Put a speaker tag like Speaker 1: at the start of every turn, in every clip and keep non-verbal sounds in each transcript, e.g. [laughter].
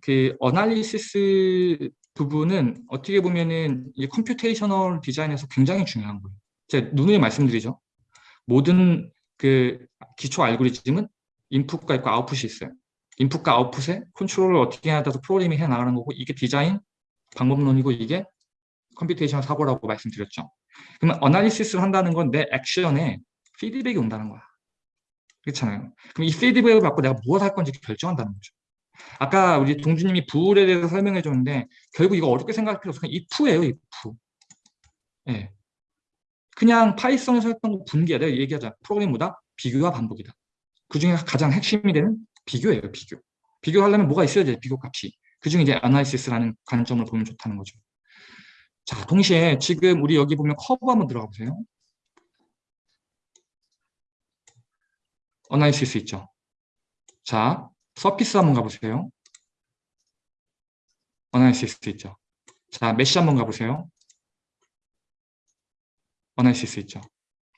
Speaker 1: 그 analysis 부분은 어떻게 보면은 이 computational 디자인에서 굉장히 중요한 거예요. 제가 누누이 말씀드리죠. 모든 그 기초 알고리즘은 인풋과 있고 아웃풋이 있어요. 인풋과 아웃풋에 컨트롤을 어떻게 해야 돼서 프로그래밍 해 나가는 거고 이게 디자인 방법론이고 이게 computation 사고라고 말씀드렸죠. 그러면 analysis를 한다는 건 내 액션에 피드백이 온다는 거야. 그렇잖아요. 그럼 이 피드백을 받고 내가 무엇을 할 건지 결정한다는 거죠. 아까 우리 동주님이 bool에 대해서 설명해 줬는데 결국 이거 어렵게 생각할 필요 없어. 그냥 if예요, if. 예. 그냥 파이썬에서 했던 거 분기야. 내가 얘기하자. 프로그램 보다 비교와 반복이다. 그 중에 가장 핵심이 되는 비교예요, 비교. 비교하려면 뭐가 있어야 돼, 비교 값이. 그 중에 이제 analysis라는 관점을 보면 좋다는 거죠. 자, 동시에 지금 우리 여기 보면 커브 한번 들어가 보세요. analysis 있죠. 자, surface 한번 가보세요. analysis 있죠. 자, 메시 한번 가보세요. analysis 있죠.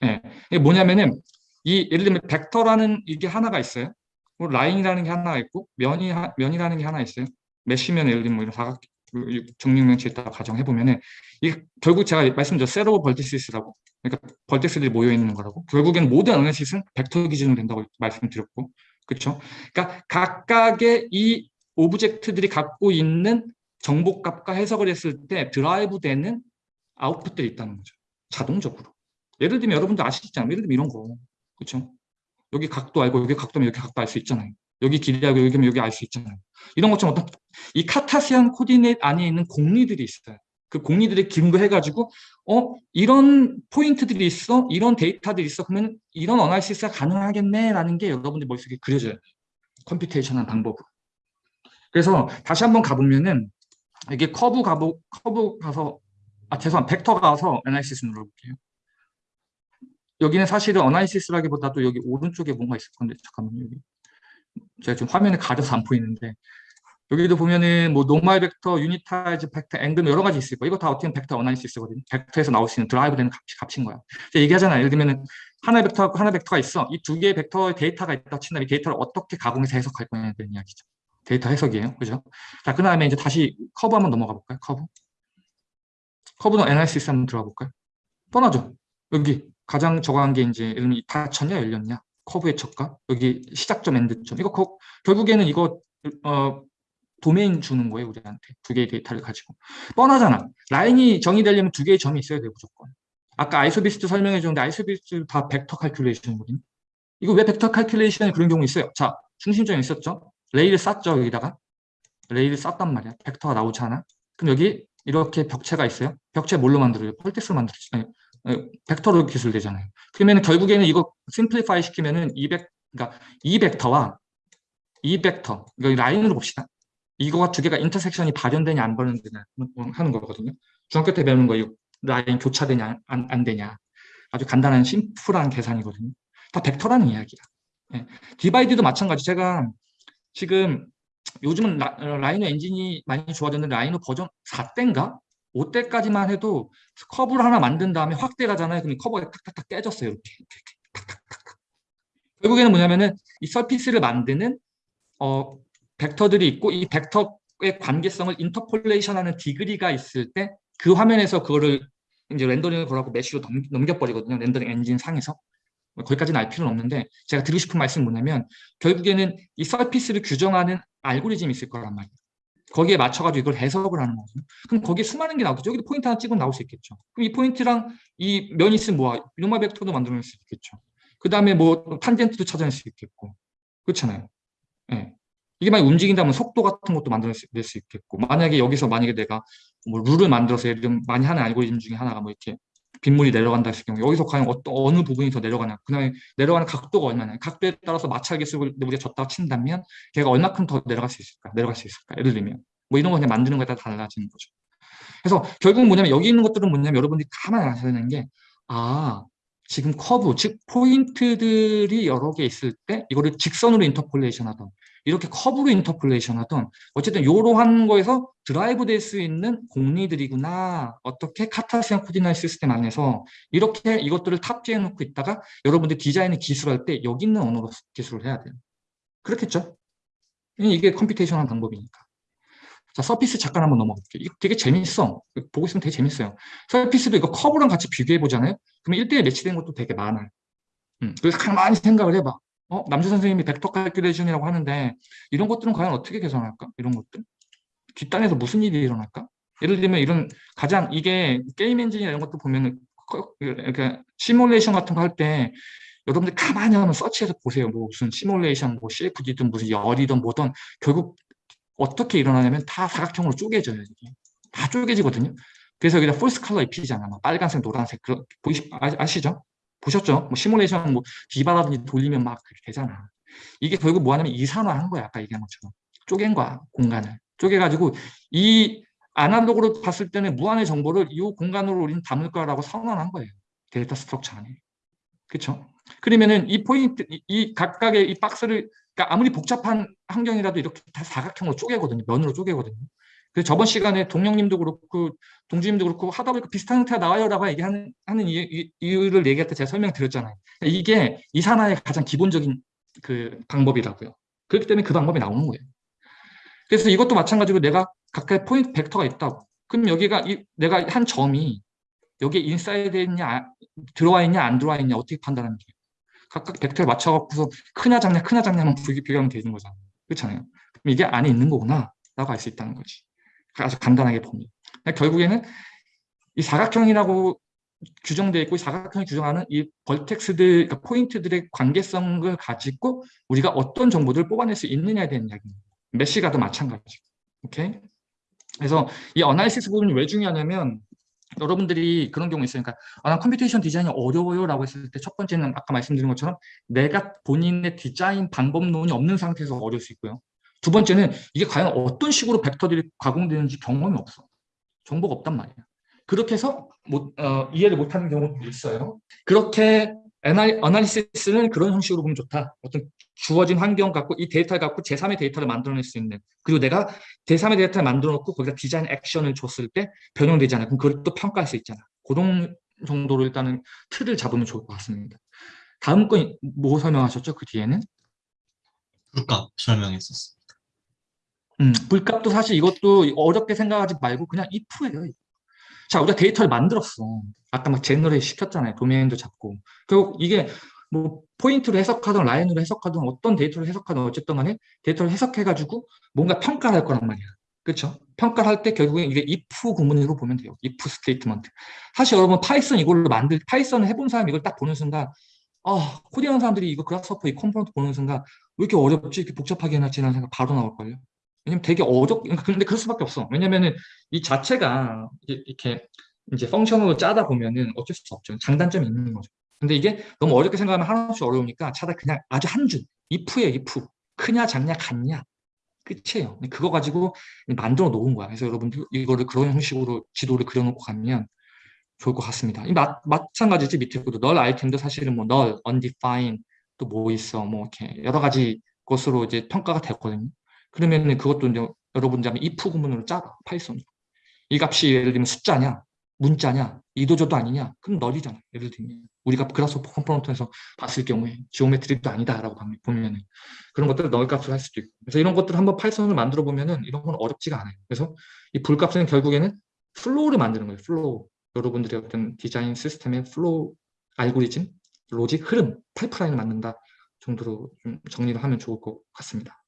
Speaker 1: 예. 이게 뭐냐면은 이 예를 들면 벡터라는 이게 하나가 있어요. 뭐 라인이라는 게 하나가 있고 면이 면이라는 게 하나 있어요. 메시면 예를 들면 뭐 이런 사각 정육면체 있다가 가정해 보면은 이게 결국 제가 말씀드린 set of vertices라고 그러니까 vertex들이 모여 있는 거라고 결국엔 모든 analysis는 벡터 기준으로 된다고 말씀드렸고 그렇죠? 그러니까 각각의 이 object들이 갖고 있는 정보값과 해석을 했을 때 derive 되는 아웃풋들이 있다는 거죠. 자동적으로. 예를 들면 여러분들 아시잖아요. 예를 들면 이런 거. 그렇죠? 여기 각도 알고 여기 각도면 여기 각도 알 수 있잖아요. 여기 길이하고 여기면 여기 알 수 있잖아요. 이런 것처럼 어떤 이 Cartesian coordinate 안에 있는 공리들이 있어요. 그 공리들이 근거해가지고 어 이런 포인트들이 있어? 이런 데이터들이 있어? 그러면 이런 analysis가 가능하겠네라는 게 여러분들 머릿속에 그려져요. computation한 방법으로. 그래서 다시 한번 가보면은 이게 커브 가보 커브 가서 아 죄송 벡터 가서 analysis 눌러볼게요. 여기는 사실은 analysis라기보다도 여기 오른쪽에 뭔가 있을 건데 잠깐만요 여기. 제가 지금 화면에 가려서 안 보이는데 여기도 보면은 뭐 normal 벡터, unitize 벡터, 앵글 여러 가지 있을 거예요. 이거 다 어떻게 벡터 analysis거든요. 벡터에서 나올 수 있는 derive 되는 값이, 값인 거야. 얘기하잖아요. 예를 들면은 하나의 벡터하고 하나의 벡터가 있어. 이 두 개의 벡터의 데이터가 있다 친다면 이 데이터를 어떻게 가공해서 해석할 대한 이야기죠. 데이터 해석이에요. 그죠? 자, 그 다음에 이제 다시 커브 한번 넘어가 볼까요? 커브. 커브는 analysis 한번 들어가 볼까요? 뻔하죠? 여기 가장 저거한 게 이제 예를 들면 닫혔냐 열렸냐 커브의 척과 여기 시작점 end점 이거 거, 결국에는 이거 어, 도메인 주는 거예요 우리한테. 두 개의 데이터를 가지고. 뻔하잖아. 라인이 정의되려면 두 개의 점이 있어야 돼요 무조건. 아까 isovist 설명해 줬는데 아이소비스트 다 벡터 칼큘레이션이거든요 이거 왜 벡터 칼큘레이션에 그런 경우 있어요? 자 중심점이 있었죠? ray를 쐈죠 여기다가? ray를 쐈단 말이야. 벡터가 나오지 않아? 그럼 여기 이렇게 벽체가 있어요? 벽체 뭘로 만들어요? vertex로 만들었지 아니, 벡터로 기술되잖아요. 그러면 결국에는 이거 simplify 시키면은 이 벡, 그러니까 이 벡터와 이 벡터 이거 라인으로 봅시다 이거가 두 개가 intersection이 발현되냐 안 발현되냐 하는 거거든요. 중학교 때 배우는 거 이거 라인 교차되냐 안, 안 되냐 아주 간단한 심플한 계산이거든요. 다 벡터라는 이야기야. 네. divide도 마찬가지. 제가 지금 요즘은 라, 라이노 엔진이 많이 좋아졌는데 라이노 버전 4대인가? 5대까지만 해도 커브를 하나 만든 다음에 확대 가잖아요. 그럼 커브가 탁탁탁 깨졌어요. 이렇게, 이렇게 탁탁탁. 결국에는 뭐냐면은 이 surface를 만드는 어, 벡터들이 있고 이 벡터의 관계성을 interpolation하는 degree가 있을 때 그 화면에서 그거를 이제 렌더링을 걸어갖고 mesh로 넘겨버리거든요. 렌더링 엔진 상에서. 뭐 거기까지는 알 필요는 없는데 제가 드리고 싶은 말씀은 뭐냐면 결국에는 이 surface를 규정하는 알고리즘이 있을 거란 말이에요. 거기에 맞춰가지고 이걸 해석을 하는 거거든요. 그럼 거기에 수많은 게 나오겠죠. 여기도 포인트 하나 찍으면 나올 수 있겠죠. 그럼 이 포인트랑 이 면이 있으면 뭐야? normal 벡터도 만들어낼 수 있겠죠. 그 다음에 뭐 탄젠트도 찾아낼 수 있겠고. 그렇잖아요. 예. 네. 이게 만약 움직인다면 속도 같은 것도 만들어낼 수 있겠고 만약에 여기서 만약에 내가 뭐 룰을 만들어서 예를 들면 많이 하는 알고리즘 중에 하나가 뭐 이렇게 빗물이 내려간다 했을 경우 여기서 과연 어떤 어느 부분이 더 내려가냐. 그 다음에 내려가는 각도가 얼마냐. 각도에 따라서 마찰 계수를 우리가 줬다가 친다면 걔가 얼마큼 더 내려갈 수 있을까 내려갈 수 있을까. 예를 들면 뭐 이런 거 그냥 만드는 거에 따라 달라지는 거죠. 그래서 결국 뭐냐면 여기 있는 것들은 뭐냐면 여러분들이 가만히 아셔야 되는 게 아 지금 커브, 즉 포인트들이 여러 개 있을 때 이거를 직선으로 interpolation 하던 이렇게 커브로 interpolation 하던 어쨌든 이러한 거에서 derive 될 수 있는 공리들이구나. 어떻게 Cartesian coordinate system 안에서 이렇게 이것들을 탑재해 놓고 있다가 여러분들 디자인을 기술할 때 여기 있는 언어로 기술을 해야 돼요. 그렇겠죠? 이게 computation한 방법이니까 자, surface 잠깐 한번 넘어갈게요. 이거 되게 재밌어. 보고 있으면 되게 재밌어요. surface도 이거 커브랑 같이 비교해 보잖아요. 그러면 1대1 매치된 것도 되게 많아요. 음, 그래서 가만히 생각을 해봐. 어, 남주 선생님이 벡터 칼큘레이션이라고 하는데 이런 것들은 과연 어떻게 계산할까? 이런 것들? 뒷단에서 무슨 일이 일어날까? 예를 들면 이런 가장 이게 게임 엔진이나 이런 것도 보면은 이렇게 시뮬레이션 같은 거 할 때 여러분들 가만히 한번 서치해서 보세요. 뭐 무슨 시뮬레이션, 뭐 CFD든 무슨 열이든 뭐든 결국 어떻게 일어나냐면 다 사각형으로 쪼개져요. 이게. 다 쪼개지거든요. 그래서 여기다 false color 입히잖아. 막 빨간색, 노란색. 그, 보이시, 아, 시죠 보셨죠? 뭐 시뮬레이션 뭐 DIVA라든지 돌리면 막 되잖아. 이게 결국 뭐 하냐면 이산화한 거야. 아까 얘기한 것처럼. 쪼갠 거야. 공간을. 쪼개가지고 이 아날로그로 봤을 때는 무한의 정보를 이 공간으로 우리는 담을 거라고 선언한 거예요. data structure 안에. 그렇죠? 그러면은 이 포인트, 이 각각의 이 박스를 그러니까 아무리 복잡한 환경이라도 이렇게 다 사각형으로 쪼개거든요. 면으로 쪼개거든요. 그래서 저번 시간에 동영님도 그렇고 동주님도 그렇고 하다 보니까 비슷한 형태가 나와요라고 얘기하는 하는 이유, 이유를 얘기할 때 제가 설명드렸잖아요. 이게 이산화의 가장 기본적인 그 방법이라고요. 그렇기 때문에 그 방법이 나오는 거예요. 그래서 이것도 마찬가지로 내가 각각의 포인트 벡터가 있다고. 그럼 여기가 이, 내가 한 점이 여기에 인사이드에 있냐, 들어와 있냐, 안 들어와 있냐 어떻게 판단하는 거예요? 각각 벡터에 맞춰갖고서 크냐 작냐 크냐 작냐만 비교하면 되는 거잖아요. 그렇잖아요. 그럼 이게 안에 있는 거구나 라고 알 수 있다는 거지. 아주 간단하게 봅니다. 결국에는 이 사각형이라고 규정되어 있고 이 사각형이 규정하는 이 벌텍스들, 그러니까 포인트들의 관계성을 가지고 우리가 어떤 정보들을 뽑아낼 수 있느냐에 대한 이야기입니다. 메시가도 마찬가지고. 오케이? 그래서 이 analysis 부분이 왜 중요하냐면 여러분들이 그런 경우 있으니까 아, 난 computation 디자인이 어려워요 라고 했을 때 첫 번째는 아까 말씀드린 것처럼 내가 본인의 디자인 방법론이 없는 상태에서 어려울 수 있고요. 두 번째는 이게 과연 어떤 식으로 벡터들이 가공되는지 경험이 없어. 정보가 없단 말이야. 그렇게 해서 못, 어, 이해를 못하는 경우도 있어요. 그렇게 analysis는 그런 형식으로 보면 좋다. 어떤 주어진 환경 갖고 이 데이터를 갖고 제3의 데이터를 만들어낼 수 있는 그리고 내가 제3의 데이터를 만들어 놓고 거기다 디자인 액션을 줬을 때 변형되잖아요. 그럼 그걸 또 평가할 수 있잖아. 그런 정도로 일단은 틀을 잡으면 좋을 것 같습니다. 다음 건 뭐 설명하셨죠? 그 뒤에는?
Speaker 2: bool값 설명했었습니다.
Speaker 1: 음, bool값도 사실 이것도 어렵게 생각하지 말고 그냥 if예요. 자, 우리가 데이터를 만들었어. 아까 막 generate 시켰잖아요. 도메인도 잡고. 결국 이게 뭐 포인트로 해석하든 라인으로 해석하든 어떤 데이터를 해석하든 어쨌든 간에 데이터를 해석해가지고 뭔가 평가를 할 거란 말이야. 그렇죠? 평가를 할 때 결국엔 이게 if 구문으로 보면 돼요. if statement. 사실 여러분 파이썬 이걸로 만들 파이썬을 해본 사람 이걸 딱 보는 순간 아 코딩하는 사람들이 이거 Grasshopper 이 component 보는 순간 왜 이렇게 어렵지? 이렇게 복잡하게 해놨지라는 생각 바로 나올걸요. 왜냐면 되게 어렵, 근데 그럴 수밖에 없어. 왜냐면은 이 자체가 이렇게 이제 function으로 짜다 보면은 어쩔 수 없죠. 장단점이 있는 거죠. 근데 이게 너무 어렵게 생각하면 하나씩 어려우니까 차라리 그냥 아주 한 줄, if에 if. 크냐, 작냐, 같냐. 끝이에요. 그거 가지고 만들어 놓은 거야. 그래서 여러분들 이거를 그런 형식으로 지도를 그려놓고 가면 좋을 것 같습니다. 이 마, 마찬가지지 밑에 것도 null 아이템도 사실은 뭐 null, undefined 또 뭐 있어 뭐 이렇게 여러 가지 것으로 이제 평가가 됐거든요. 그러면 그것도 이제 여러분들 하면 if 구문으로 짜봐 Python. 이 값이 예를 들면 숫자냐, 문자냐, 이도저도 아니냐, 그럼 널이잖아. 예를 들면 우리가 그라스오퍼 컴포넌트에서 봤을 경우에 geometry도 아니다라고 보면은 그런 것들을 null 값을 할 수도 있고. 그래서 이런 것들을 한번 Python을 만들어 보면은 이런 건 어렵지가 않아요. 그래서 이 bool값은 결국에는 flow를 만드는 거예요. flow. 여러분들의 어떤 디자인 시스템의 flow 알고리즘, 로직, 흐름, 파이프라인을 만든다 정도로 좀 정리를 하면 좋을 것 같습니다.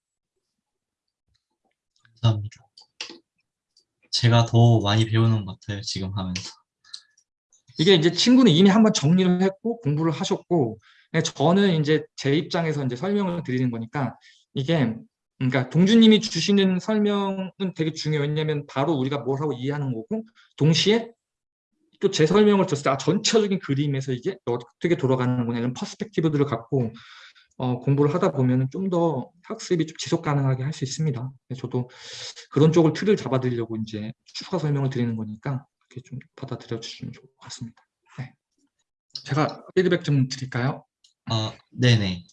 Speaker 2: 감사합니다. 제가 더 많이 배우는 것 같아요, 지금 하면서.
Speaker 1: 이게 이제 친구는 이미 한번 정리를 했고 공부를 하셨고 네, 저는 이제 제 입장에서 이제 설명을 드리는 거니까 이게 그러니까 동주님이 주시는 설명은 되게 중요해요. 왜냐하면 바로 우리가 뭘 하고 이해하는 거고 동시에 또 제 설명을 들었을 때 아, 전체적인 그림에서 이게 어떻게 돌아가는구나 이런 퍼스펙티브들을 갖고 어, 공부를 하다 보면 좀 더 학습이 좀 지속 가능하게 할 수 있습니다. 저도 그런 쪽을 틀을 잡아드리려고 이제 추가 설명을 드리는 거니까 그렇게 좀 받아들여 주시면 좋을 것 같습니다. 네. 제가 피드백 좀 드릴까요?
Speaker 2: 아, 네네.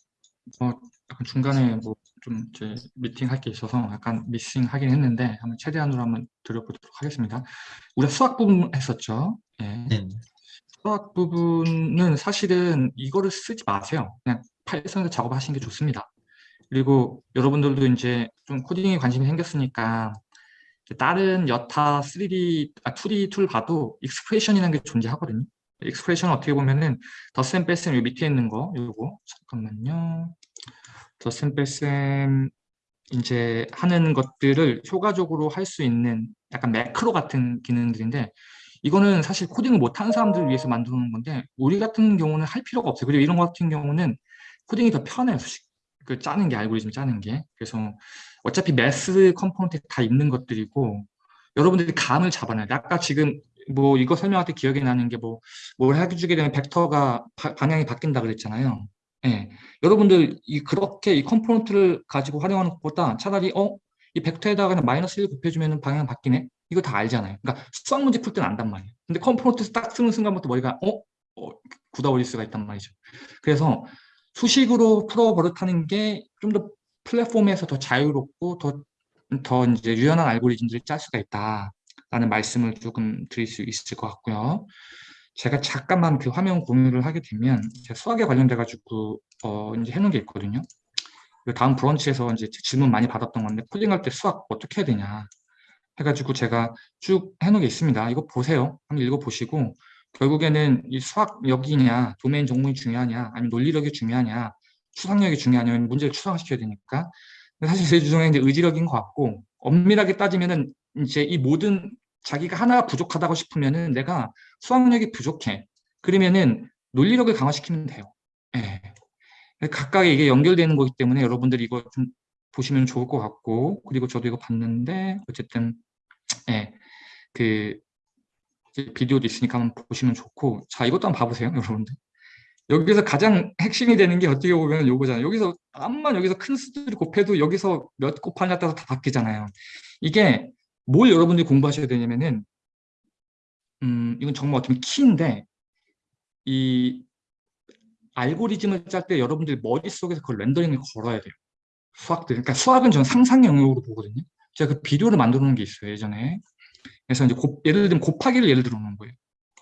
Speaker 1: 어, 약간 중간에 뭐 좀 이제 미팅 할 게 있어서 약간 미싱 하긴 했는데 한번 최대한으로 한번 드려보도록 하겠습니다. 우리가 수학 부분 했었죠. 예.
Speaker 2: 네.
Speaker 1: 수학 부분은 사실은 이거를 쓰지 마세요. 그냥 파이썬에서 작업하시는 게 좋습니다. 그리고 여러분들도 이제 좀 코딩에 관심이 생겼으니까 다른 여타 3D, 아, 2D 툴 봐도 expression이라는 게 존재하거든요. expression 어떻게 보면은 더셈 뺄셈 요 밑에 있는 거 요거 잠깐만요. 더셈 뺄셈 이제 하는 것들을 효과적으로 할 수 있는 약간 매크로 같은 기능들인데 이거는 사실 코딩을 못하는 사람들을 위해서 놓은 건데 우리 같은 경우는 할 필요가 없어요. 그리고 이런 것 같은 경우는 코딩이 더 편해요. 그 짜는 게 알고리즘 짜는 게 그래서 어차피 math component 다 있는 것들이고 여러분들이 감을 잡아내야 돼. 아까 지금 뭐 이거 설명할 때 기억이 나는 게 뭐 뭘 해주게 되면 벡터가 바- 방향이 바뀐다 그랬잖아요. 예. 여러분들 이 그렇게 이 component를 가지고 활용하는 것보다 차라리 어 이 벡터에다가 그냥 마이너스 1 곱해주면 방향 바뀌네? 이거 다 알잖아요. 그러니까 수학 문제 풀 때는 안단 말이에요. 근데 component 딱 쓰는 순간부터 머리가 어? 어 굳어버릴 수가 있단 말이죠. 그래서 수식으로 풀어 버릇하는 게 좀 더 플랫폼에서 더 자유롭고 더, 더 이제 유연한 알고리즘들을 짤 수가 있다라는 말씀을 조금 드릴 수 있을 것 같고요. 제가 잠깐만 그 화면 공유를 하게 되면 제가 수학에 관련돼 가지고 어 이제 해놓은 게 있거든요. 그 다음 브런치에서 이제 질문 많이 받았던 건데 코딩할 때 수학 어떻게 해야 되냐 해가지고 제가 쭉 해놓은 게 있습니다. 이거 보세요. 한번 읽어보시고 결국에는 이 수학력이냐 도메인 전공이 중요하냐 아니면 논리력이 중요하냐 추상력이 중요하냐 문제를 추상화시켜야 되니까 사실 제 주장에 이제 의지력인 것 같고 엄밀하게 따지면은 이제 이 모든 자기가 하나가 부족하다고 싶으면은 내가 수학력이 부족해 그러면은 논리력을 강화시키면 돼요. 예. 각각의 이게 연결되는 거기 때문에 여러분들이 이거 좀 보시면 좋을 것 같고 그리고 저도 이거 봤는데 어쨌든 예, 그 비디오도 있으니까 한번 보시면 좋고 자 이것도 한번 봐보세요 여러분들 여기서 가장 핵심이 되는 게 어떻게 보면 요거잖아요 여기서 암만 여기서 큰 수들이 곱해도 여기서 몇 곱하냐에 따라서 다 바뀌잖아요 이게 뭘 여러분들이 공부하셔야 되냐면은 음 이건 정말 어떻게 키인데 이 알고리즘을 짤 때 여러분들이 머릿속에서 그걸 렌더링을 걸어야 돼요. 수학들. 그러니까 수학은 저는 상상 영역으로 보거든요. 제가 그 비디오를 만들어 놓은 게 있어요, 예전에. 그래서 이제 곱- 예를 들면 곱하기를 예를 들어 놓은 거예요.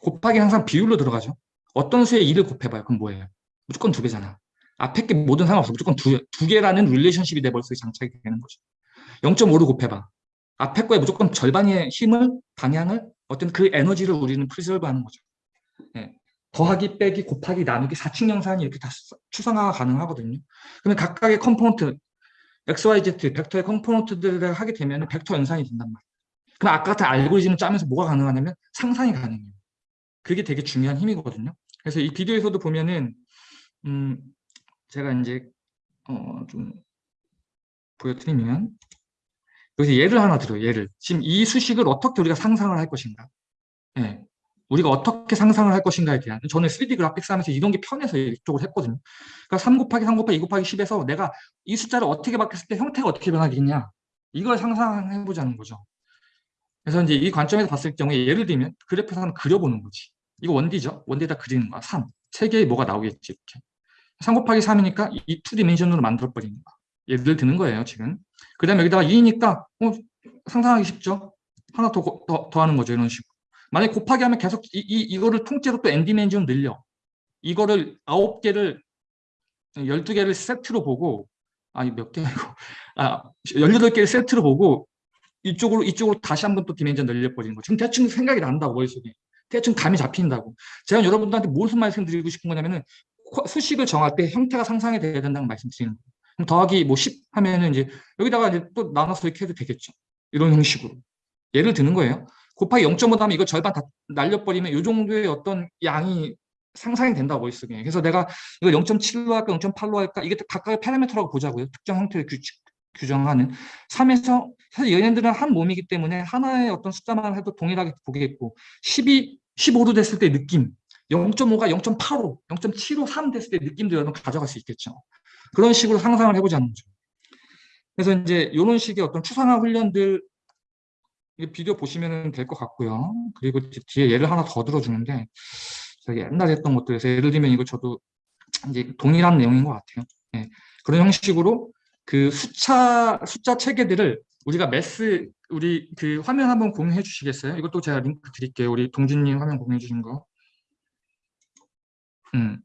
Speaker 1: 곱하기 항상 비율로 들어가죠. 어떤 수에 2를 곱해봐요. 그럼 뭐예요? 무조건 두 배잖아. 앞에 게 모든 상관없어. 무조건 두, 두 개라는 relationship이 내 머릿속에 장착이 되는 거죠. 0.5를 곱해봐. 앞에 거에 무조건 절반의 힘을, 방향을, 어떤 그 에너지를 우리는 preserve 하는 거죠. 예. 더하기, 빼기, 곱하기, 나누기, 사칙 연산이 이렇게 다 수- 추상화가 가능하거든요. 그러면 각각의 component, x, y, z, 벡터의 component들을 하게 되면 벡터 연산이 된단 말이에요. 그럼 아까 같은 알고리즘을 짜면서 뭐가 가능하냐면 상상이 가능해요. 그게 되게 중요한 힘이거든요. 그래서 이 비디오에서도 보면은 음 제가 이제 어 좀 보여드리면 여기서 예를 하나 들어요. 예를 지금 이 수식을 어떻게 우리가 상상을 할 것인가? 예. 우리가 어떻게 상상을 할 것인가에 대한 저는 3D 그래픽스 하면서 이런 게 편해서 이쪽을 했거든요. 그러니까 3 곱하기 3 곱하기 2 곱하기 10에서 내가 이 숫자를 어떻게 바뀌었을 때 형태가 어떻게 변하겠냐 이걸 상상해 보자는 거죠. 그래서 이제 이 관점에서 봤을 경우에 예를 들면 그래프에서 한번 그려보는 거지. 이거 원디죠? 원디에다 그리는 거야. 3. 세 개에 뭐가 나오겠지 이렇게. 3 곱하기 3이니까 이 2디멘션으로 만들어 버리는 거야. 예를 드는 거예요 지금. 그 다음에 여기다가 2니까 어, 상상하기 쉽죠? 하나 더, 고- 더, 더 하는 거죠 이런 식으로. 만약에 곱하기 하면 계속 이, 이, 이거를 통째로 또 n디멘션 늘려. 이거를 9개를 12개를 세트로 보고 아니 몇개 아니고 아 18개를 세트로 보고 이쪽으로 이쪽으로 다시 한번 또 디멘전 늘려버리는 거. 지금 대충 생각이 난다고 머릿속에. 대충 감이 잡힌다고. 제가 여러분들한테 무슨 말씀 드리고 싶은 거냐면은 코- 수식을 정할 때 형태가 상상이 돼야 된다는 말씀 드리는 거예요. 그럼 더하기 뭐 10 하면은 이제 여기다가 이제 또 나눠서 이렇게 해도 되겠죠. 이런 형식으로. 예를 드는 거예요. 곱하기 0.5 하면 이거 절반 다 날려버리면 이 정도의 어떤 양이 상상이 된다고 머릿속에. 그래서 내가 이걸 0.7로 할까 0.8로 할까 이게 각각의 파라미터라고 보자고요. 특정 형태를 규칙, 규정하는 3에서 사실 얘네들은 한 몸이기 때문에 하나의 어떤 숫자만 해도 동일하게 보겠고 12, 15로 됐을 때 느낌 0.5가 0.85, 0.75, 3 됐을 때 느낌도 여러분 가져갈 수 있겠죠. 그런 식으로 상상을 해보자는 거죠. 그래서 이제 이런 식의 어떤 추상화 훈련들 이 비디오 보시면 될 것 같고요. 그리고 뒤- 뒤에 예를 하나 더 들어주는데 저기 옛날에 했던 것들에서 예를 들면 이거 저도 이제 동일한 내용인 것 같아요. 예, 그런 형식으로 그 숫자 숫자 체계들을 우리가 매스 우리 그 화면 한번 공유해 주시겠어요? 이것도 제가 링크 드릴게요. 우리 동진님 화면 공유해 주신 거. 음.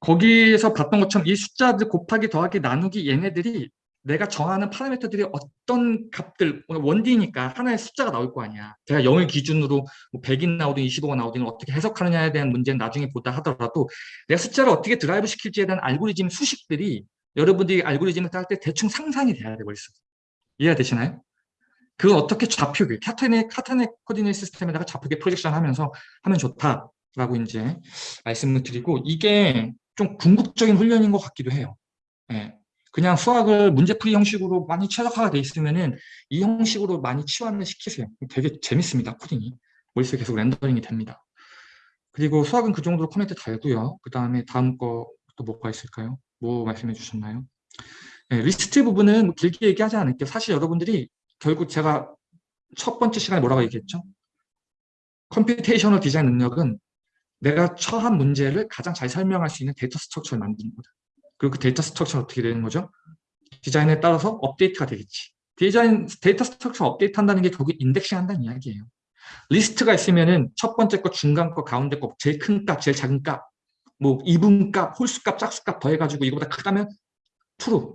Speaker 1: 거기에서 봤던 것처럼 이 숫자들 곱하기 더하기 나누기 얘네들이 내가 정하는 파라미터들이 어떤 값들, 1D니까 하나의 숫자가 나올 거 아니야. 제가 0을 기준으로 뭐 100이 나오든 25가 나오든 어떻게 해석하느냐에 대한 문제는 나중에 보다 하더라도 내가 숫자를 어떻게 드라이브 시킬지에 대한 알고리즘 수식들이 여러분들이 알고리즘을 짤 때 대충 상상이 돼야 돼, 머릿속에. 이해가 되시나요? 그건 어떻게 좌표계, Cartesian, Cartesian coordinate system에다가 좌표계 projection 하면서 하면 좋다라고 이제 말씀을 드리고 이게 좀 궁극적인 훈련인 것 같기도 해요. 예. 그냥 수학을 문제풀이 형식으로 많이 최적화가 돼 있으면은 이 형식으로 많이 치환을 시키세요. 되게 재밌습니다, 코딩이. 머릿속에 계속 렌더링이 됩니다. 그리고 수학은 그 정도로 코멘트 달고요. 그 다음에 다음 거 또 뭐가 있을까요? 뭐 말씀해 주셨나요? 네, 리스트 부분은 뭐 길게 얘기하지 않을게요. 사실 여러분들이 결국 제가 첫 번째 시간에 뭐라고 얘기했죠? computational design 능력은 내가 처한 문제를 가장 잘 설명할 수 있는 data structure를 만드는 거다. 그리고 그 data structure가 어떻게 되는 거죠? 디자인에 따라서 업데이트가 되겠지. 디자인, data structure 업데이트 한다는 게 결국 indexing 한다는 이야기예요. 리스트가 있으면은 첫 번째 거, 중간 거, 가운데 거, 제일 큰 값, 제일 작은 값, 뭐 이분 값, 홀수 값, 짝수 값 더해가지고 이거보다 크다면 true,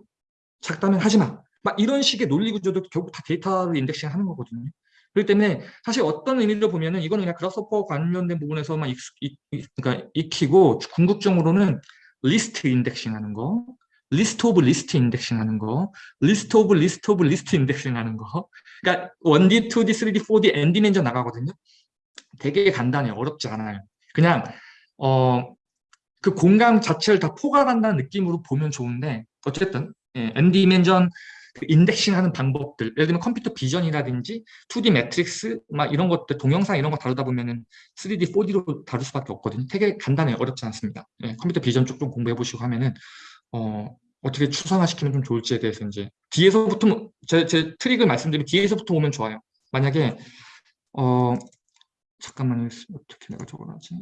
Speaker 1: 작다면 하지 마. 막 이런 식의 논리 구조도 결국 다 데이터를 indexing 하는 거거든요. 그렇기 때문에 사실 어떤 의미로 보면은 이거는 그냥 Grasshopper 관련된 부분에서만 익, 익, 그러니까 익히고 궁극적으로는 list indexing 하는 거, list of list indexing 하는 거, list of list of list indexing 하는 거. 그러니까 1D, 2D, 3D, 4D, n dimension 나가거든요. 되게 간단해요. 어렵지 않아요. 그냥 어, 그 공간 자체를 다 포괄한다는 느낌으로 보면 좋은데 어쨌든 예, n dimension 그 indexing 하는 방법들 예를 들면 computer vision이라든지 2D 매트릭스 막 이런 것들 동영상 이런 거 다루다 보면은 3D, 4D로 다룰 수밖에 없거든요. 되게 간단해요. 어렵지 않습니다. 예, computer vision 쪽 좀 공부해 보시고 하면은 어, 어떻게 추상화시키면 좀 좋을지에 대해서 이제 뒤에서부터 제, 제 트릭을 말씀드리면 뒤에서부터 오면 좋아요. 만약에 어 잠깐만요. 어떻게 내가 적어놨지?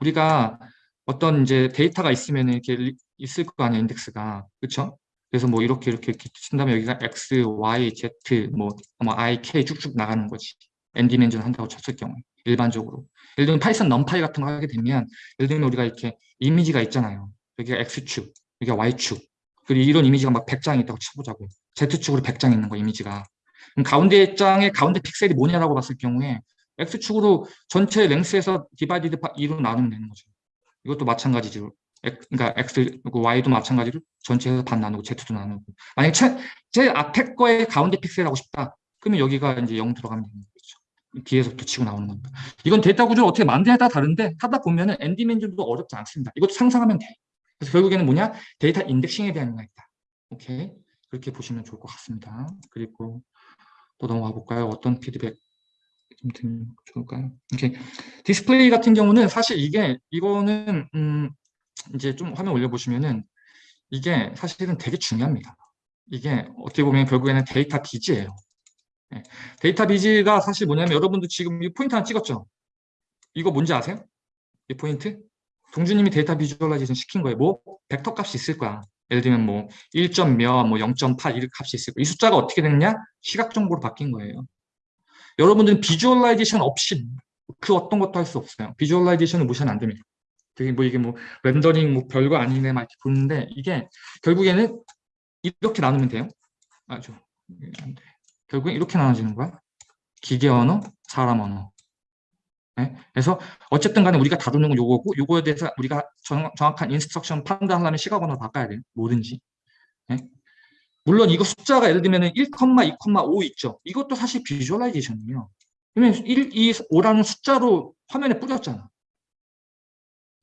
Speaker 1: 우리가 어떤 이제 데이터가 있으면 이렇게 있을 거 아니야 인덱스가 그렇죠? 그래서 뭐 이렇게 이렇게 친다면 여기가 x, y, z, 뭐, 뭐 i, k 쭉쭉 나가는 거지. n dimension 한다고 쳤을 경우에 일반적으로. 예를 들면 Python NumPy 같은 거 하게 되면 예를 들면 우리가 이렇게 이미지가 있잖아요. 여기가 x축, 여기가 y축. 그리고 이런 이미지가 막 100장 있다고 쳐보자고. z축으로 100장 있는 거 이미지가. 그럼 가운데 장의 가운데 픽셀이 뭐냐라고 봤을 경우에 x축으로 전체 length에서 divided 2로 나누면 되는 거죠. 이것도 마찬가지죠. 그러니까 x, y도 마찬가지로 전체에서 반 나누고 z도 나누고. 만약에 제, 제일 앞에 거에 가운데 픽셀 하고 싶다. 그러면 여기가 이제 0 들어가면 되는 거죠. 뒤에서부터 치고 나오는 겁니다. 이건 데이터 구조를 어떻게 만드냐에 따라 다른데 하다 보면은 n 디멘전도 어렵지 않습니다. 이것도 상상하면 돼. 그래서 결국에는 뭐냐? 데이터 indexing에 대한 이야기다. 오케이. 그렇게 보시면 좋을 것 같습니다. 그리고 또 넘어가 볼까요? 어떤 피드백 좀 드리면 좋을까요? 오케이. 디스플레이 같은 경우는 사실 이게 이거는 음 이제 좀 화면 올려보시면은 이게 사실은 되게 중요합니다. 이게 어떻게 보면 결국에는 데이터 viz예요. 네. 데이터 viz가 사실 뭐냐면 여러분도 지금 이 포인트 하나 찍었죠? 이거 뭔지 아세요? 이 포인트? 동주님이 데이터 visualization 시킨 거예요. 뭐 벡터 값이 있을 거야. 예를 들면 뭐 1점 몇, 뭐 0.8 이런 값이 있을 거야. 이 숫자가 어떻게 됐냐? 시각 정보로 바뀐 거예요. 여러분들은 visualization 없이 그 어떤 것도 할 수 없어요. visualization을 무시하면 안 됩니다. 되게 뭐 이게 뭐 렌더링 뭐 별거 아니네 막 이렇게 보는데 이게 결국에는 이렇게 나누면 돼요. 아주 결국엔 이렇게 나눠지는 거야. 기계 언어, 사람 언어. 네? 그래서 어쨌든 간에 우리가 다루는 건 요거고 요거에 대해서 우리가 정, 확한 instruction 판단하려면 시각 언어를 바꿔야 돼요. 뭐든지. 네? 물론 이거 숫자가 예를 들면 1, 2,5 있죠. 이것도 사실 visualization이에요. 그러면 1, 2, 5라는 숫자로 화면에 뿌렸잖아.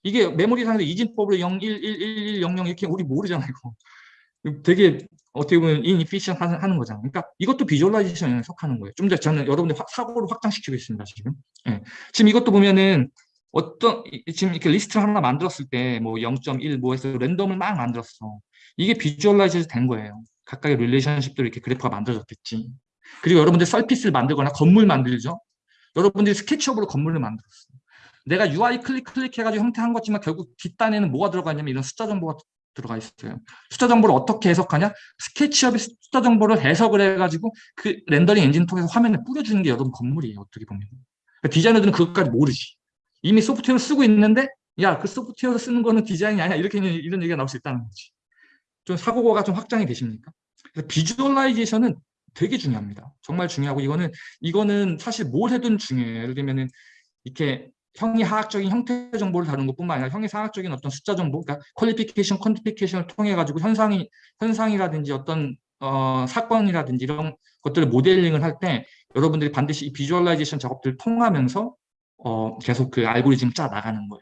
Speaker 1: 이게 메모리상에서 이진법으로 0, 1, 1, 1, 1, 0, 0 이렇게 우리 모르잖아요. 이거. 되게 어떻게 보면 inefficient 하는 거잖아요. 그러니까 이것도 visualization에 속하는 거예요. 좀 더 저는 여러분들 사고를 확장시키고 있습니다. 지금. 예. 지금 이것도 보면은 어떤 지금 이렇게 리스트를 하나 만들었을 때 뭐 0.1 뭐해서 랜덤을 막 만들었어. 이게 visualize 된 거예요. 각각의 relationship들로 이렇게 그래프가 만들어졌겠지. 그리고 여러분들 surface를 만들거나 건물 만들죠. 여러분들이 SketchUp으로 건물을 만들었어. 내가 UI 클릭 클릭해가지고 형태 한 거지만 결국 뒷단에는 뭐가 들어가 있냐면 이런 숫자 정보가 들어가 있어요. 숫자 정보를 어떻게 해석하냐? 스케치업이 숫자 정보를 해석을 해가지고 그 렌더링 엔진 통해서 화면에 뿌려주는 게 여러분 건물이에요. 어떻게 보면. 그러니까 디자이너들은 그것까지 모르지. 이미 소프트웨어를 쓰고 있는데 야, 그 소프트웨어를 쓰는 거는 디자인이 아니야. 이렇게 이런 얘기가 나올 수 있다는 거지. 좀 사고가 좀 확장이 되십니까? 그래서 비주얼라이제이션은 되게 중요합니다. 정말 중요하고 이거는 이거는 사실 뭘 해도 중요해요. 예를 들면은 이렇게 형이하학적인 형태 정보를 다루는 것뿐만 아니라 형이상학적인 어떤 숫자 정보, 그러니까 qualification, quantification을 통해 가지고 현상이 현상이라든지 어떤 어, 사건이라든지 이런 것들을 모델링을 할 때 여러분들이 반드시 이 visualization 작업들을 통하면서 어, 계속 그 알고리즘 짜 나가는 거예요.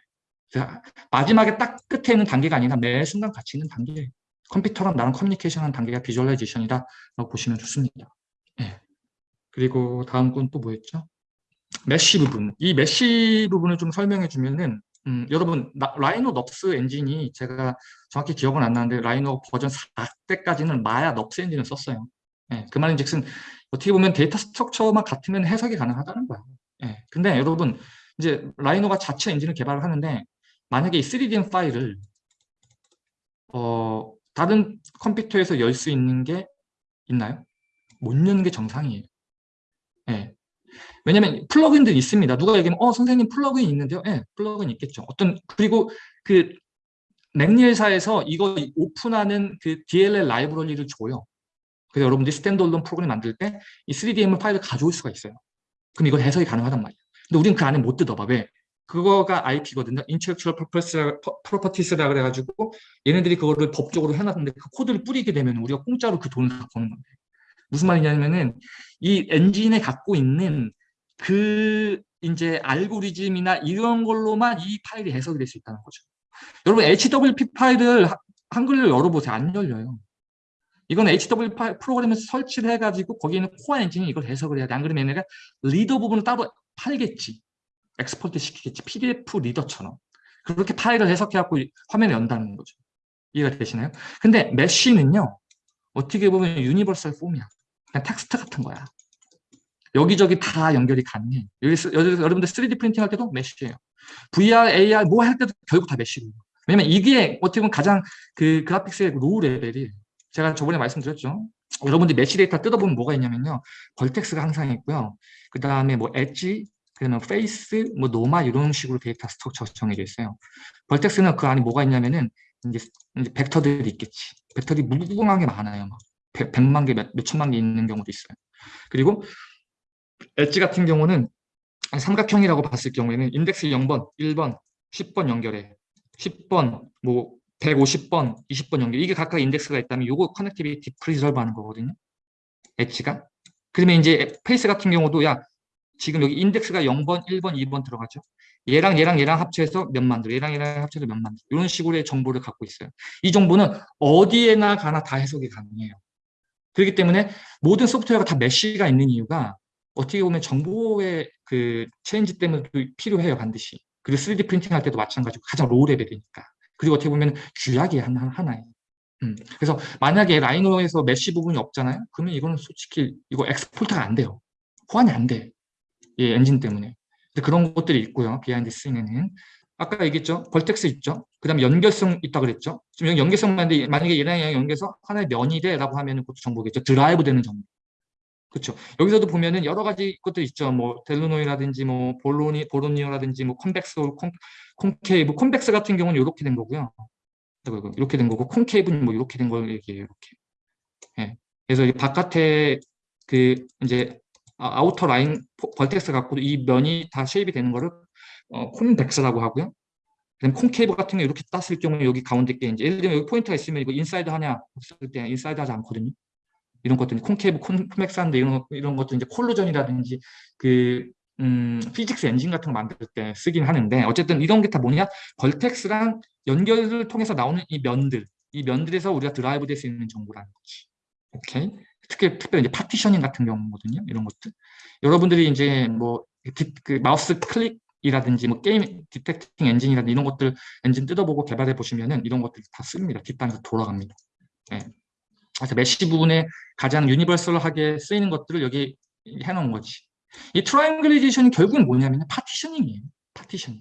Speaker 1: 마지막에 딱 끝에 있는 단계가 아니라 매 순간 같이 있는 단계. 컴퓨터랑 나랑 커뮤니케이션 하는 단계가 visualization이다라고 보시면 좋습니다. 예. 그리고 다음 건 또 뭐였죠? mesh 부분. 이 mesh 부분을 좀 설명해 주면은 음, 여러분 나- Rhino NURBS 엔진이 제가 정확히 기억은 안 나는데 Rhino 버전 4때까지는 Maya NURBS 엔진을 썼어요. 예, 그 말인즉슨 어떻게 보면 data structure만 같으면 해석이 가능하다는 거야. 예, 근데 여러분 이제 Rhino가 자체 엔진을 개발을 하는데 만약에 이 3DM 파일을 어, 다른 컴퓨터에서 열 수 있는 게 있나요? 못 여는 게 정상이에요. 예. 왜냐면 플러그인들이 있습니다. 누가 얘기하면 어 선생님 플러그인 있는데요. 예, 플러그인 있겠죠. 어떤 그리고 그 McNeel사에서 이거 오픈하는 그 DLL 라이브러리를 줘요. 그래서 여러분들이 standalone 프로그램 만들 때 이 3DM 파일을 가져올 수가 있어요. 그럼 이건 해석이 가능하단 말이에요. 근데 우리는 그 안에 못 뜯어봐. 왜? 그거가 IP거든요. Intellectual Properties- Properties라 그래가지고 얘네들이 그거를 법적으로 해놨는데 그 코드를 뿌리게 되면 우리가 공짜로 그 돈을 다 버는 건데. 무슨 말이냐면은 이 엔진에 갖고 있는 그 이제 알고리즘이나 이런 걸로만 이 파일이 해석이 될 수 있다는 거죠. 여러분 HWP 파일을 하- 한글로 열어보세요. 안 열려요. 이건 HWP 프로그램에서 설치를 해가지고 거기에 있는 코어 엔진이 이걸 해석을 해야 돼. 안 그러면 얘네가 reader 부분을 따로 팔겠지. export 시키겠지. PDF 리더처럼. 그렇게 파일을 해석해갖고 이 화면에 연다는 거죠. 이해가 되시나요? 근데 mesh는요. 어떻게 보면 universal form이야. 그냥 텍스트 같은 거야. 여기저기 다 연결이 가능해. 여기 여러분들 3D 프린팅 할 때도 mesh예요. VR, AR 뭐 할 때도 결국 다 mesh고. 왜냐면 이게 어떻게 보면 가장 그 그래픽스의 low level이 제가 저번에 말씀드렸죠. 여러분들이 mesh 데이터 뜯어보면 뭐가 있냐면요. vertex가 항상 있고요. 그 다음에 뭐 edge, 그다음에 face, 뭐 normal 이런 식으로 data structure 정해져 있어요. vertex는 그 안에 뭐가 있냐면은 이제, 이제 벡터들이 있겠지. 벡터들이 무궁하게 많아요. 막 100, 만 개, 몇, 몇 천만 개 있는 경우도 있어요. 그리고 엣지 같은 경우는 삼각형이라고 봤을 경우에는 인덱스 0번, 1번, 10번 연결해. 10번, 뭐 150번, 20번 연결. 이게 각각 인덱스가 있다면 요거 connectivity preserve 하는 거거든요. 엣지가. 그러면 이제 face 같은 경우도 야 지금 여기 인덱스가 0번, 1번, 2번 들어가죠. 얘랑 얘랑 얘랑 합쳐서 면 만들, 얘랑 얘랑 합쳐서 면 만들. 이런 식으로의 정보를 갖고 있어요. 이 정보는 어디에나 가나 다 해석이 가능해요. 그렇기 때문에 모든 소프트웨어가 다 mesh가 있는 이유가 어떻게 보면 정보의 그 change 때문에 필요해요, 반드시. 그리고 3D 프린팅 할 때도 마찬가지고 가장 low level이니까. 그리고 어떻게 보면 규약이 하나, 하나예요. 음. 그래서 만약에 Rhino에서 mesh 부분이 없잖아요? 그러면 이거는 솔직히 이거 export가 안 돼요. 호환이 안 돼. 이 엔진 때문에. 그런 것들이 있고요. behind scene에는. 아까 얘기했죠. vertex 있죠. 그 다음에 연결성 있다 그랬죠. 지금 여기 연결성인데 만약에 얘랑 연결해서 하나의 면이 돼라고 하면 그것도 정보겠죠. derive 되는 정보. 그렇죠. 여기서도 보면은 여러 가지 것들 있죠. 뭐 Delaunay라든지 뭐 Voronoi Voronoi라든지 뭐 convex 콘, concave convex 같은 경우는 이렇게 된 거고요. 이렇게 된 거고 concave는 뭐 이렇게 된 걸 얘기해요. 이렇게. 예. 그래서 이 바깥에 그 이제 아, outer line vertex 갖고 이 면이 다 shape이 되는 거를 어, convex라고 하고요. 그다음 concave 같은 거 이렇게 땄을 경우에 여기 가운데 게 이제 예를 들면 여기 포인트가 있으면 이거 inside 하냐 없을 때 inside 하지 않거든요. 이런 것들 concave con, convex한데 이런 이런 것도 이제 collision이라든지 그 음, physics 엔진 같은 거 만들 때 쓰긴 하는데 어쨌든 이런 게 다 뭐냐 vertex랑 연결을 통해서 나오는 이 면들 이 면들에서 우리가 derive 될 수 있는 정보라는 거지. 오케이. 특히 특별히 partitioning 같은 경우거든요. 이런 것들. 여러분들이 이제 뭐 그 마우스 클릭 이라든지 뭐 게임 detecting 엔진이라든지 이런 것들 엔진 뜯어보고 개발해 보시면은 이런 것들 다 씁니다. 뒷단에서 돌아갑니다. 예. 그래서 mesh 부분에 가장 universal하게 쓰이는 것들을 여기 해놓은 거지. 이 triangulization이 결국은 뭐냐면 partitioning이에요. partitioning.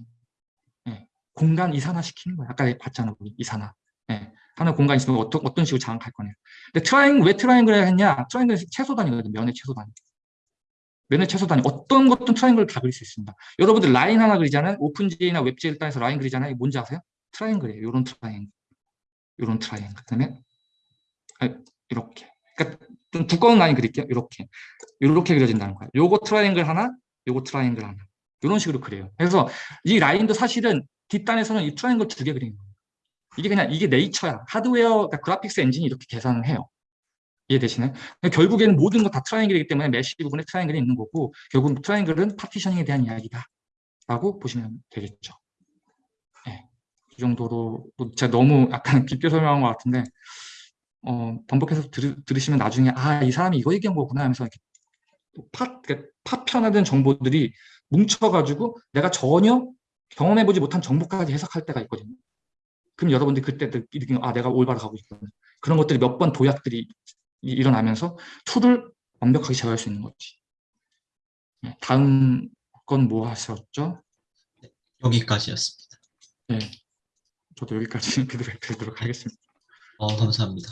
Speaker 1: 예. 공간 이산화시키는 거야. 아까 봤잖아, 우리 이산화. 예. 하나 공간 있으면 어떤, 어떤 식으로 장악할 거냐. 근데 triang, 왜 triangle을 했냐? triangle은 최소 단위거든, 면의 최소 단위. 면의 최소 단위. 어떤 것든 triangle을 다 그릴 수 있습니다. 여러분들 라인 하나 그리잖아요. OpenGL이나 WebGL 단에서 라인 그리잖아요. 뭔지 아세요? triangle이에요. 요런 트라이앵글. 요런 트라이앵글. 그 다음에 이렇게. 그러니까 그러니까 좀 두꺼운 라인 그릴게요. 이렇게 이렇게 그려진다는 거예요. 요거 트라이앵글 하나, 요거 트라이앵글 하나 이런 식으로 그려요. 그래서 이 라인도 사실은 뒷단에서는 이 트라이앵글 두 개 그리는 거예요. 이게 그냥 이게 네이처야. 하드웨어, 그러니까 graphics 엔진이 이렇게 계산을 해요. 이해되시나요? 그러니까 결국에는 모든 거다 triangle이기 때문에 mesh 부분에 triangle이 있는 거고 결국 triangle은 partitioning에 대한 이야기다. 라고 보시면 되겠죠. 네. 이 정도로 뭐 제가 너무 약간 [laughs] 깊게 설명한 것 같은데 어, 반복해서 들, 들으시면 나중에 아, 이 사람이 이거 얘기한 거구나 하면서 이렇게 파, 그러니까 파편화된 정보들이 뭉쳐가지고 내가 전혀 경험해보지 못한 정보까지 해석할 때가 있거든요. 그럼 여러분들이 그때 느끼는 아, 내가 올바로 가고 있구나. 그런 것들이 몇 번 도약들이 이- 일어나면서 tool을 완벽하게 제어할 수 있는 거지. 네, 다음 건 뭐 하셨죠?
Speaker 2: 여기까지였습니다.
Speaker 1: 네, 저도 여기까지 [laughs] 드리도록 하겠습니다.
Speaker 2: 어, 감사합니다.